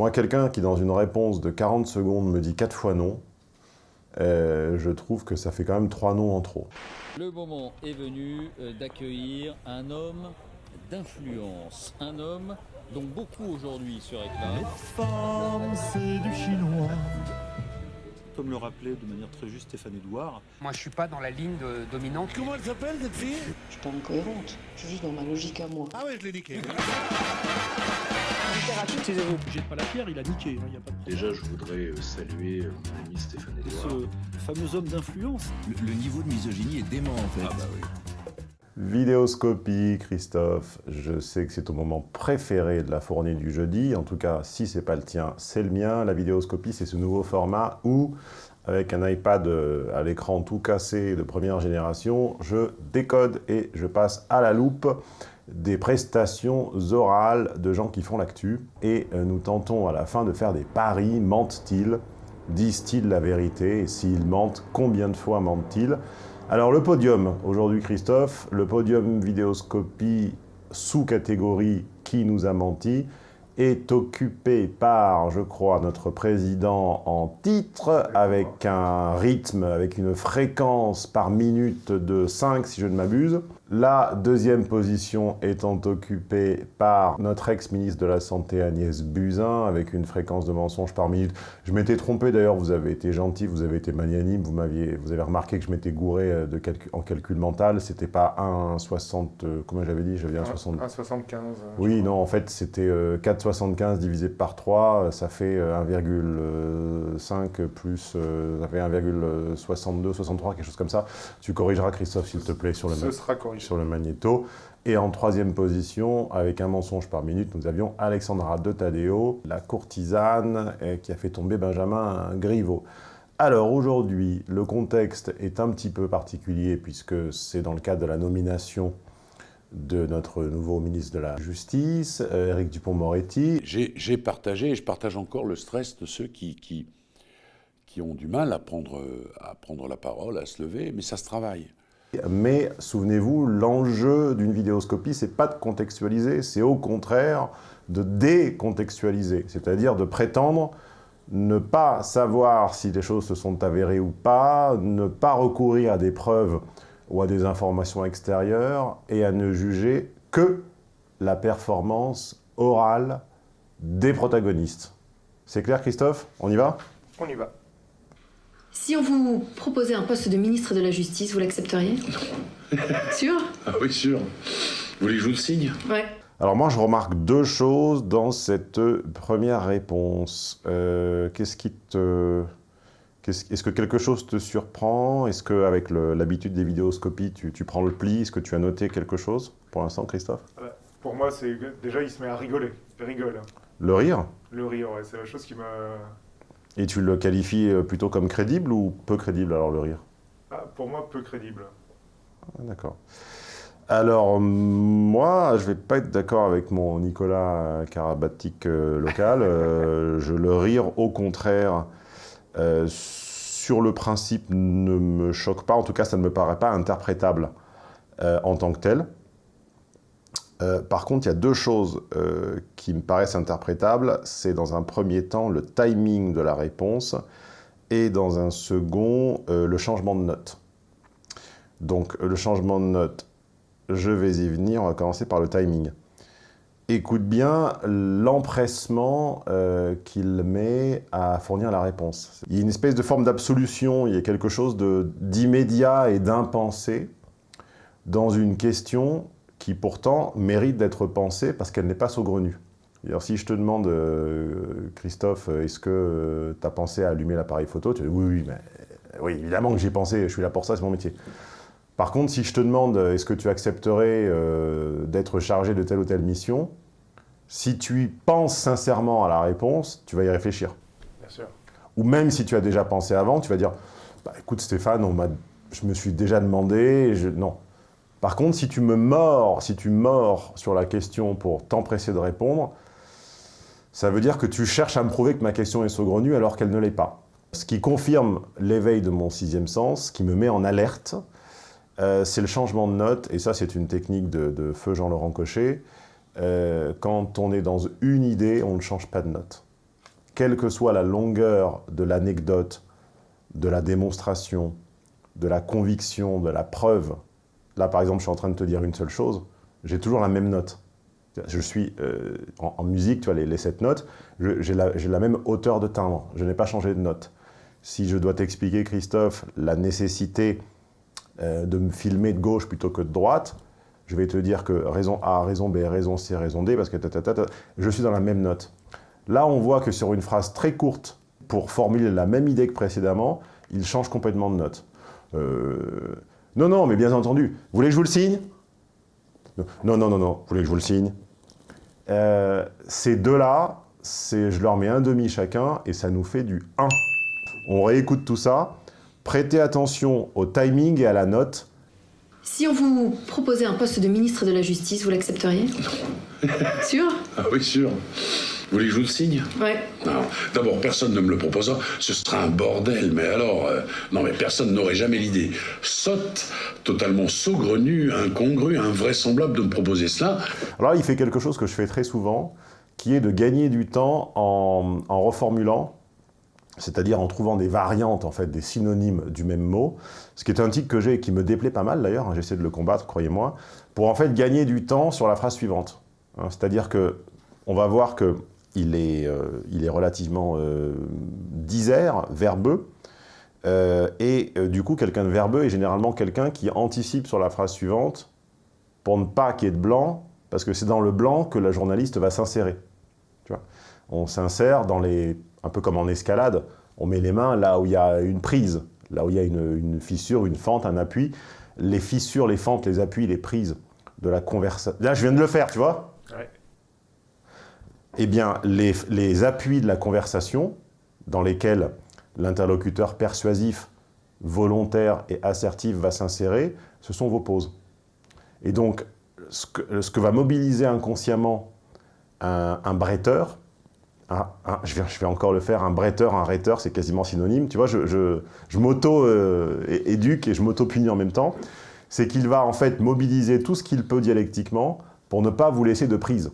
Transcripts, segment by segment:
Moi, quelqu'un qui, dans une réponse de 40 secondes, me dit 4 fois non, euh, je trouve que ça fait quand même 3 noms en trop. Le moment est venu euh, d'accueillir un homme d'influence, un homme dont beaucoup aujourd'hui se réclament. femmes, c'est du chinois. Comme le rappelait de manière très juste Stéphane Edouard, Moi, je suis pas dans la ligne de- dominante. Comment elle s'appelle cette fille? Je suis pas incohérente, je suis juste dans ma logique à moi. Ah ouais, je l'ai niqué. jette pas la pierre, il a niqué, il n'y a pas de problème. Déjà, je voudrais euh, saluer euh, mon ami Stéphane Edouard. Ce fameux homme d'influence, Le, le niveau de misogynie est dément en fait. Ah bah oui. Vidéoscopie, Christophe, je sais que c'est ton moment préféré de la fournée du jeudi. En tout cas, si c'est pas le tien, c'est le mien. La vidéoscopie, c'est ce nouveau format où, avec un iPad euh, à l'écran tout cassé de première génération, je décode et je passe à la loupe des prestations orales de gens qui font l'actu. Et euh, nous tentons à la fin de faire des paris. Mentent-ils? Disent-ils la vérité? Et s'ils mentent, combien de fois mentent-ils? Alors le podium, aujourd'hui Christophe, le podium vidéoscopie sous-catégorie qui nous a menti est occupé par, je crois, notre président en titre, avec un rythme, avec une fréquence par minute de 5 si je ne m'abuse. La deuxième position étant occupée par notre ex-ministre de la Santé Agnès Buzyn, avec une fréquence de mensonges par minute. Je m'étais trompé d'ailleurs, vous avez été gentil, vous avez été magnanime, vous, m'aviez, vous avez remarqué que je m'étais gouré euh, de calcul- en calcul mental, c'était pas 1,60, euh, comment j'avais dit J'avais 1,60. 1,75. Oui, non, en fait, c'était euh, 4,75 divisé par 3, euh, ça fait euh, 1,5 plus, euh, ça fait 1,62, 63, quelque chose comme ça. Tu corrigeras, Christophe, s'il te plaît, sur le, Ce ma- sera corrigé. Sur le magnéto. Et en troisième position, avec un mensonge par minute, nous avions Alexandra de Tadeo, la courtisane qui a fait tomber Benjamin Griveaux. Alors aujourd'hui, le contexte est un petit peu particulier puisque c'est dans le cadre de la nomination de notre nouveau ministre de la Justice, euh, Éric Dupont-Moretti. J'ai partagé et je partage encore le stress de ceux qui, qui, qui ont du mal à prendre, à prendre la parole, à se lever, mais ça se travaille. Mais souvenez-vous, l'enjeu d'une vidéoscopie, c'est pas de contextualiser, c'est au contraire de décontextualiser, c'est-à-dire de prétendre ne pas savoir si les choses se sont avérées ou pas, ne pas recourir à des preuves ou à des informations extérieures et à ne juger que la performance orale des protagonistes. C'est clair, Christophe? On y va? On y va. Si on vous proposait un poste de ministre de la Justice, vous l'accepteriez Sûr Ah oui, sûr. Vous voulez que je vous le signe Ouais. Alors moi, je remarque deux choses dans cette première réponse. Euh, Qu'est-ce qui te... Est-ce que quelque chose te surprend? Est-ce qu'avec l'habitude des vidéoscopies, tu, tu prends le pli? Est-ce que tu as noté quelque chose pour l'instant, Christophe? Pour moi, c'est déjà, il se met à rigoler. Il rigole. Le rire? Le rire, ouais, c'est la chose qui m'a... Et tu le qualifies euh, plutôt comme crédible ou peu crédible, alors, le rire? Ah, pour moi, peu crédible. Ah, D'accord. Alors, moi, je vais pas être d'accord avec mon Nicolas Karabatic euh, local. Euh, je le rire, au contraire, euh, sur le principe, ne me choque pas. En tout cas, ça ne me paraît pas interprétable euh, en tant que tel. Euh, par contre, il y a deux choses euh, qui me paraissent interprétables. C'est dans un premier temps le timing de la réponse et dans un second, euh, le changement de note. Donc, le changement de note, je vais y venir. On va commencer par le timing. Écoute bien l'empressement qu'il met à fournir la réponse. Il y a une espèce de forme d'absolution, il y a quelque chose d'immédiat et d'impensé dans une question qui pourtant mérite d'être pensée parce qu'elle n'est pas saugrenue. Alors, si je te demande, euh, Christophe, est-ce que tu as pensé à allumer l'appareil photo Tu dis oui, oui, mais, oui, évidemment que j'y ai pensé, je suis là pour ça, c'est mon métier. Par contre, si je te demande, est-ce que tu accepterais euh, d'être chargé de telle ou telle mission Si tu y penses sincèrement à la réponse, tu vas y réfléchir. Bien sûr. Ou même si tu as déjà pensé avant, tu vas dire bah, écoute Stéphane, on je me suis déjà demandé, je... non. Par contre, si tu me mords, si tu mords sur la question pour t'empresser de répondre, ça veut dire que tu cherches à me prouver que ma question est saugrenue alors qu'elle ne l'est pas. Ce qui confirme l'éveil de mon sixième sens, qui me met en alerte, euh, c'est le changement de note, et ça c'est une technique de, de feu Jean-Laurent Cochet. Euh, quand on est dans une idée, on ne change pas de note. quelle que soit la longueur de l'anecdote, de la démonstration, de la conviction, de la preuve, là par exemple je suis en train de te dire une seule chose, j'ai toujours la même note. Je suis, euh, en, musique, tu vois, les, sept notes, j'ai la, même hauteur de timbre, je n'ai pas changé de note. Si je dois t'expliquer, Christophe, la nécessité euh, de me filmer de gauche plutôt que de droite, je vais te dire que raison A, raison B, raison C, raison D, parce que je suis dans la même note. Là, on voit que sur une phrase très courte, pour formuler la même idée que précédemment, il change complètement de note. Euh, Non, non, mais bien entendu. Vous voulez que je vous le signe? Non, non, non, non. Vous voulez que je vous le signe? Euh, Ces deux-là, je leur mets un demi chacun et ça nous fait du 1. On réécoute tout ça. Prêtez attention au timing et à la note. Si on vous proposait un poste de ministre de la Justice, vous l'accepteriez? Sûr? Ah oui, sûr. Vous voulez que je vous le signe Ouais. Non. D'abord, personne ne me le proposera. Ce sera un bordel. Mais alors, euh, non, mais personne n'aurait jamais l'idée sotte, totalement saugrenue, incongrue, invraisemblable de me proposer cela. Alors là, il fait quelque chose que je fais très souvent, qui est de gagner du temps en, en reformulant, c'est-à-dire en trouvant des variantes, en fait, des synonymes du même mot, ce qui est un tic que j'ai et qui me déplaît pas mal d'ailleurs, hein, j'essaie de le combattre, croyez-moi, pour en fait gagner du temps sur la phrase suivante. Hein, c'est-à-dire que on va voir que il est, euh, il est relativement euh, disert, verbeux, euh, et du coup, quelqu'un de verbeux est généralement quelqu'un qui anticipe sur la phrase suivante pour ne pas qu'il y ait de blanc, parce que c'est dans le blanc que la journaliste va s'insérer. On s'insère dans les... un peu comme en escalade, on met les mains là où il y a une prise, là où il y a une, fissure, une fente, un appui. Les fissures, les fentes, les appuis, les prises de la conversation... Là, je viens de le faire, tu vois. Eh bien, les, appuis de la conversation, dans lesquels l'interlocuteur persuasif, volontaire et assertif va s'insérer, ce sont vos pauses. Et donc, ce que, va mobiliser inconsciemment un, bretteur, je, vais, je vais encore le faire, un bretteur, un rhéteur, c'est quasiment synonyme, tu vois, je, m'auto-éduque et je m'auto-punis en même temps, c'est qu'il va en fait mobiliser tout ce qu'il peut dialectiquement pour ne pas vous laisser de prise,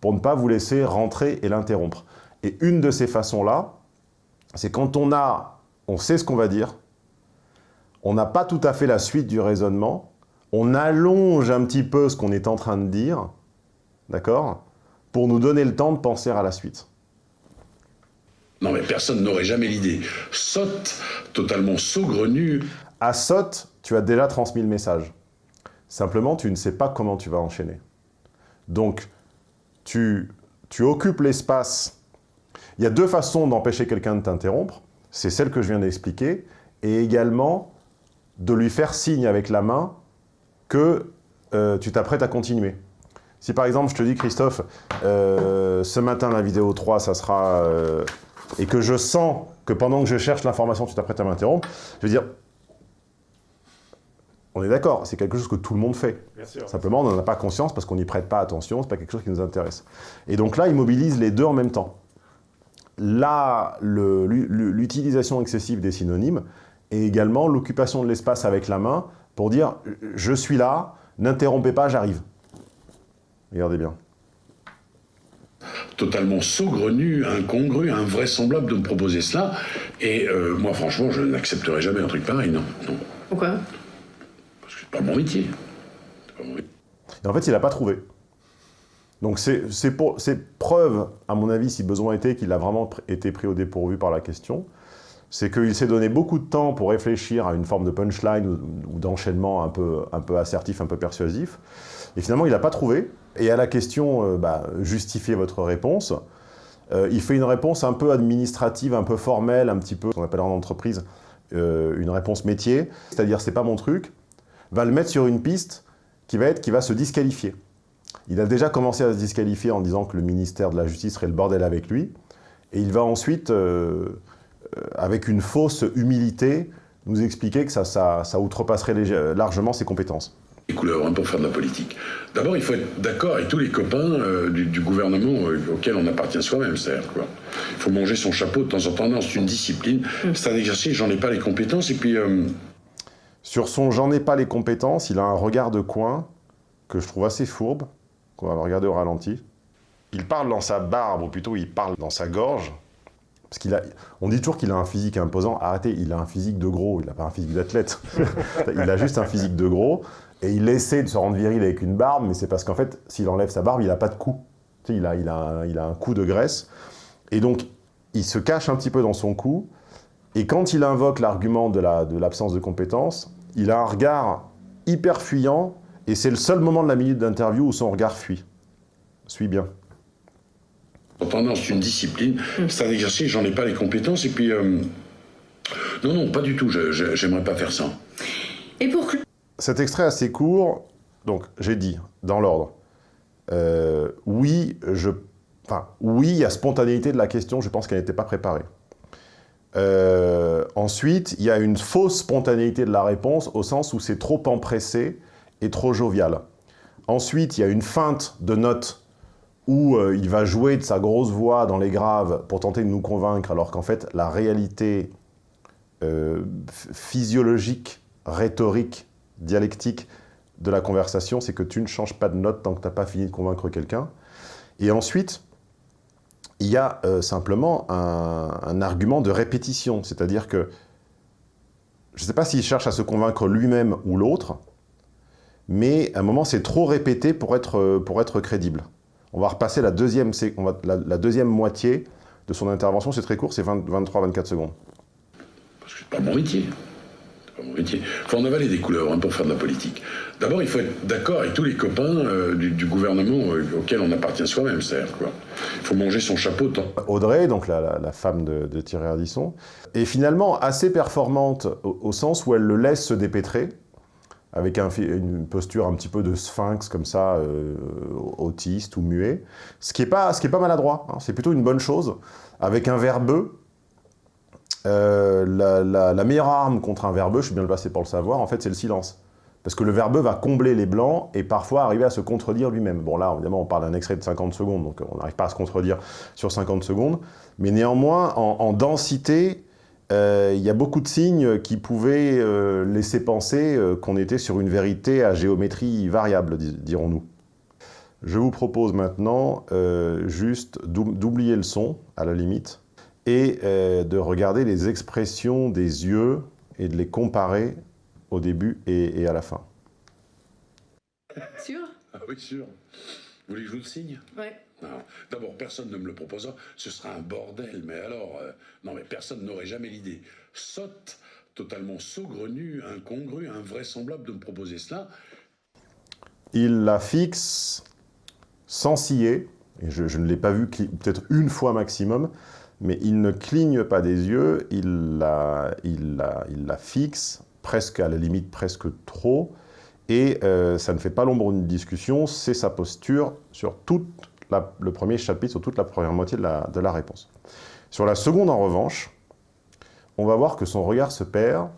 pour ne pas vous laisser rentrer et l'interrompre. Et une de ces façons-là, c'est quand on a, on sait ce qu'on va dire, on n'a pas tout à fait la suite du raisonnement, on allonge un petit peu ce qu'on est en train de dire, d'accord Pour nous donner le temps de penser à la suite. Non, mais personne n'aurait jamais l'idée sotte, totalement saugrenue, À Sot, tu as déjà transmis le message. Simplement, tu ne sais pas comment tu vas enchaîner. Donc, tu, occupes l'espace. Il y a deux façons d'empêcher quelqu'un de t'interrompre. C'est celle que je viens d'expliquer. Et également, de lui faire signe avec la main que euh, tu t'apprêtes à continuer. Si par exemple, je te dis, Christophe, euh, ce matin, la vidéo 3, ça sera... euh, et que je sens que pendant que je cherche l'information, tu t'apprêtes à m'interrompre, je vais dire, on est d'accord, c'est quelque chose que tout le monde fait. Bien sûr. Simplement, on n'en a pas conscience parce qu'on n'y prête pas attention, c'est pas quelque chose qui nous intéresse. Et donc là, il mobilise les deux en même temps. Là, l'utilisation excessive des synonymes et également l'occupation de l'espace avec la main pour dire « je suis là, n'interrompez pas, j'arrive ». Regardez bien. totalement saugrenue, incongrue, invraisemblable de me proposer cela. Et euh, moi, franchement, je n'accepterai jamais un truc pareil, non. non. Pourquoi? C'est pas mon métier. Pas mon métier. Et en fait, il n'a pas trouvé. Donc c'est preuve, à mon avis, si besoin était, qu'il a vraiment été pris au dépourvu par la question. C'est qu'il s'est donné beaucoup de temps pour réfléchir à une forme de punchline ou, d'enchaînement un peu, un peu assertif, un peu persuasif. Et finalement, il n'a pas trouvé. Et à la question, euh, bah, justifiez votre réponse, euh, il fait une réponse un peu administrative, un peu formelle, un petit peu, qu'on appelle en entreprise, euh, une réponse métier, c'est-à-dire c'est pas mon truc, va le mettre sur une piste qui va être, qui va se disqualifier. Il a déjà commencé à se disqualifier en disant que le ministère de la Justice serait le bordel avec lui, et il va ensuite, euh, euh, avec une fausse humilité, nous expliquer que ça, ça, ça outrepasserait largement ses compétences. Les couleurs hein, pour faire de la politique. D'abord, il faut être d'accord avec tous les copains euh, du, du gouvernement euh, auquel on appartient soi-même. C'est-à-dire, quoi. Il faut manger son chapeau de temps en temps. C'est une discipline. C'est un exercice, j'en ai pas les compétences. Et puis, euh, Sur son « j'en ai pas les compétences », il a un regard de coin que je trouve assez fourbe, qu'on va regarder au ralenti. Il parle dans sa barbe, ou plutôt il parle dans sa gorge, Parce qu'il a, on dit toujours qu'il a un physique imposant. Arrêtez, il a un physique de gros, il n'a pas un physique d'athlète. il a juste un physique de gros. Et il essaie de se rendre viril avec une barbe, mais c'est parce qu'en fait, s'il enlève sa barbe, il n'a pas de cou. Tu sais, il, a, il, a un, il a un cou de graisse. Et donc, il se cache un petit peu dans son cou. Et quand il invoque l'argument de l'absence la, de, de compétence, il a un regard hyper fuyant. Et c'est le seul moment de la minute d'interview où son regard fuit. Suis bien. Pendant c'est une discipline, c'est un exercice, j'en ai pas les compétences, et puis... Euh, non, non, pas du tout, j'aimerais pas faire ça. Et pour... Cet extrait assez court, donc j'ai dit, dans l'ordre, euh, oui, je... Enfin, oui, il y a spontanéité de la question, je pense qu'elle n'était pas préparée. Euh, ensuite, il y a une fausse spontanéité de la réponse, au sens où c'est trop empressé et trop jovial. Ensuite, il y a une feinte de notes où euh, il va jouer de sa grosse voix dans les graves pour tenter de nous convaincre, alors qu'en fait, la réalité euh, physiologique, rhétorique, dialectique de la conversation, c'est que tu ne changes pas de note tant que tu n'as pas fini de convaincre quelqu'un. Et ensuite, il y a euh, simplement un, argument de répétition, c'est-à-dire que, je ne sais pas s'il cherche à se convaincre lui-même ou l'autre, mais à un moment, c'est trop répété pour être, pour être crédible. On va repasser la deuxième, on va, la, deuxième moitié de son intervention, c'est très court, c'est 23-24 secondes. Parce que c'est pas mon métier. Pas mon métier. Il faut en avaler des couleurs hein, pour faire de la politique. D'abord, il faut être d'accord avec tous les copains euh, du, gouvernement euh, auquel on appartient soi-même, c'est-à-dire quoi. Il faut manger son chapeau tant. Audrey, donc la, femme de, Thierry Ardisson, est finalement assez performante au, sens où elle le laisse se dépêtrer, avec un, une posture un petit peu de sphinx comme ça, euh, autiste ou muet, ce qui n'est pas, ce qui est pas maladroit, hein. c'est plutôt une bonne chose. Avec un verbeux, euh, la, meilleure arme contre un verbeux, je suis bien le passé pour le savoir, en fait c'est le silence. Parce que le verbeux va combler les blancs et parfois arriver à se contredire lui-même. Bon là, évidemment, on parle d'un extrait de 50 secondes, donc on n'arrive pas à se contredire sur 50 secondes. Mais néanmoins, en, en densité, euh, il y a beaucoup de signes qui pouvaient euh, laisser penser qu'on était sur une vérité à géométrie variable, dirons-nous. Je vous propose maintenant juste d'oublier le son, à la limite, et euh, de regarder les expressions des yeux et de les comparer au début et, et à la fin. Sûr? Ah oui, sûr. Vous voulez que je vous le signe? Ouais. D'abord, personne ne me le proposera, ce sera un bordel, mais alors, euh, non mais personne n'aurait jamais l'idée sotte, totalement saugrenue, incongrue, invraisemblable de me proposer cela. Il la fixe sans scier, et je, je ne l'ai pas vu peut-être une fois maximum, mais il ne cligne pas des yeux, il la, fixe, presque à la limite presque trop, et euh, ça ne fait pas l'ombre d'une discussion, c'est sa posture sur toute la, le premier chapitre, sur toute la première moitié de la, de la réponse. Sur la seconde, en revanche, on va voir que son regard se perd,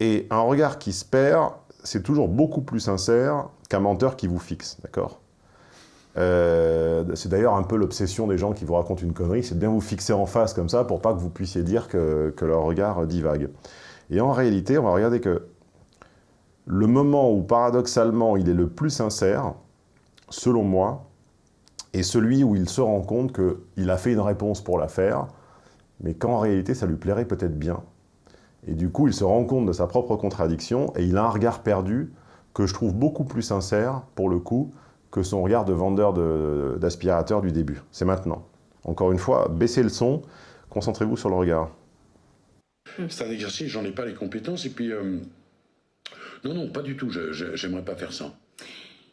et un regard qui se perd, c'est toujours beaucoup plus sincère qu'un menteur qui vous fixe, d'accord? Euh, C'est d'ailleurs un peu l'obsession des gens qui vous racontent une connerie, c'est de bien vous fixer en face comme ça pour pas que vous puissiez dire que, que leur regard divague. Et en réalité, on va regarder que le moment où, paradoxalement, il est le plus sincère, selon moi, est celui où il se rend compte qu'il a fait une réponse pour la faire, mais qu'en réalité, ça lui plairait peut-être bien. Et du coup, il se rend compte de sa propre contradiction, et il a un regard perdu que je trouve beaucoup plus sincère, pour le coup, que son regard de vendeur d'aspirateur du début. C'est maintenant. Encore une fois, baissez le son, concentrez-vous sur le regard. C'est un exercice, j'en ai pas les compétences, et puis... Euh... Non, non, pas du tout, j'aimerais pas faire ça.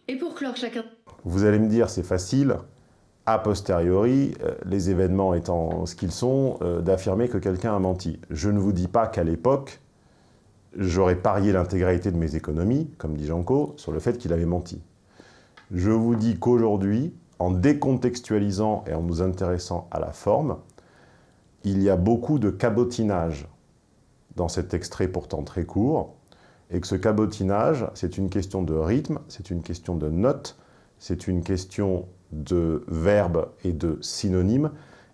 Et pour clore chacun... Vous allez me dire, c'est facile, a posteriori, euh, les événements étant ce qu'ils sont, euh, d'affirmer que quelqu'un a menti. Je ne vous dis pas qu'à l'époque, j'aurais parié l'intégralité de mes économies, comme dit Janco, sur le fait qu'il avait menti. Je vous dis qu'aujourd'hui, en décontextualisant et en nous intéressant à la forme, il y a beaucoup de cabotinage dans cet extrait pourtant très court, et que ce cabotinage, c'est une question de rythme, c'est une question de notes, c'est une question de verbes et de synonymes,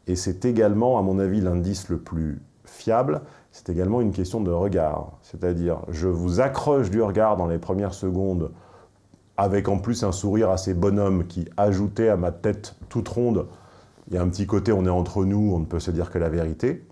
et c'est également, à mon avis, l'indice le plus fiable, c'est également une question de regard. C'est-à-dire, je vous accroche du regard dans les premières secondes, avec en plus un sourire assez bonhomme qui ajoutait à ma tête toute ronde Il y a un petit côté, on est entre nous, on ne peut se dire que la vérité.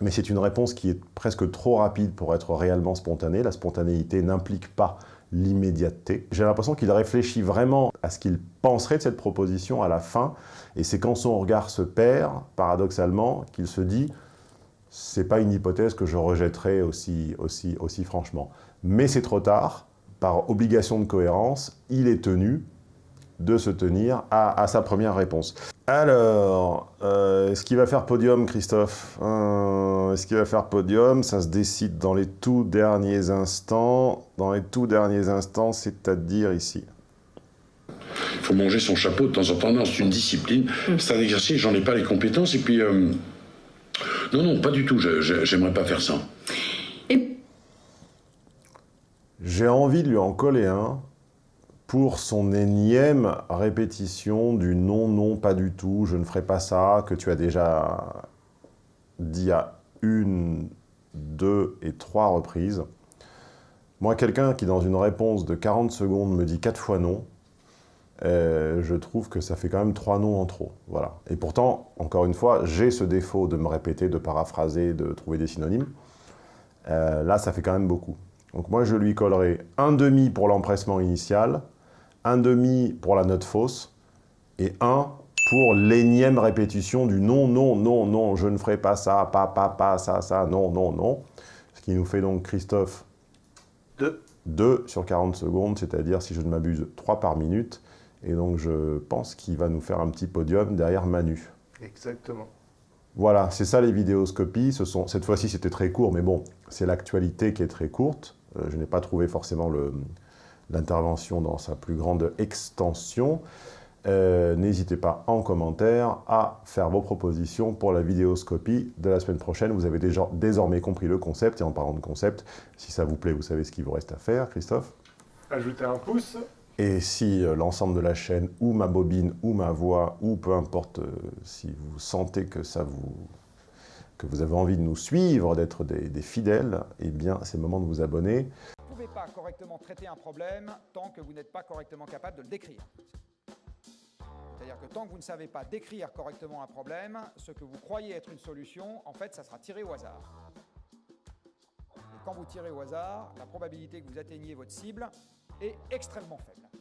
Mais c'est une réponse qui est presque trop rapide pour être réellement spontanée. La spontanéité n'implique pas l'immédiateté. J'ai l'impression qu'il réfléchit vraiment à ce qu'il penserait de cette proposition à la fin, et c'est quand son regard se perd, paradoxalement, qu'il se dit « c'est pas une hypothèse que je rejetterai aussi, aussi, aussi franchement ». Mais c'est trop tard, par obligation de cohérence, il est tenu de se tenir à, à sa première réponse. Alors, euh, est-ce qu'il va faire podium, Christophe euh, Est-ce qu'il va faire podium? Ça se décide dans les tout derniers instants. Dans les tout derniers instants, c'est-à-dire ici. Il faut manger son chapeau de temps en temps. Non, c'est une discipline. C'est un exercice, j'en ai pas les compétences. Et puis, euh, non, non, pas du tout. J'aimerais pas faire ça. J'ai envie de lui en coller un pour son énième répétition du non, non, pas du tout, je ne ferai pas ça, que tu as déjà dit à une, deux et trois reprises. Moi, quelqu'un qui, dans une réponse de 40 secondes, me dit quatre fois non, euh, je trouve que ça fait quand même trois noms en trop. Voilà. Et pourtant, encore une fois, j'ai ce défaut de me répéter, de paraphraser, de trouver des synonymes. Euh, là, ça fait quand même beaucoup. Donc moi, je lui collerai un demi pour l'empressement initial, un demi pour la note fausse, et un pour l'énième répétition du non, non, non, non, je ne ferai pas ça, pas, pas, pas, ça, ça, non, non, non. Ce qui nous fait donc, Christophe, Deux. 2 sur 40 secondes, c'est-à-dire, si je ne m'abuse, 3 par minute. Et donc, je pense qu'il va nous faire un petit podium derrière Manu. Exactement. Voilà, c'est ça les vidéoscopies. Ce sont, cette fois-ci, c'était très court, mais bon, c'est l'actualité qui est très courte. Euh, je n'ai pas trouvé forcément l'intervention dans sa plus grande extension. Euh, N'hésitez pas en commentaire à faire vos propositions pour la vidéoscopie de la semaine prochaine. Vous avez déjà désormais compris le concept. Et en parlant de concept, si ça vous plaît, vous savez ce qu'il vous reste à faire, Christophe Ajouter un pouce. et si euh, l'ensemble de la chaîne, ou ma bobine, ou ma voix, ou peu importe, euh, si vous sentez que ça vous que vous avez envie de nous suivre, d'être des, fidèles, eh bien, c'est le moment de vous abonner. Vous ne pouvez pas correctement traiter un problème tant que vous n'êtes pas correctement capable de le décrire. C'est-à-dire que tant que vous ne savez pas décrire correctement un problème, ce que vous croyez être une solution, en fait, ça sera tiré au hasard. Et quand vous tirez au hasard, la probabilité que vous atteigniez votre cible est extrêmement faible.